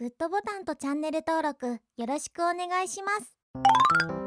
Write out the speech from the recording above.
グッドボタンとチャンネル登録よろしくお願いします。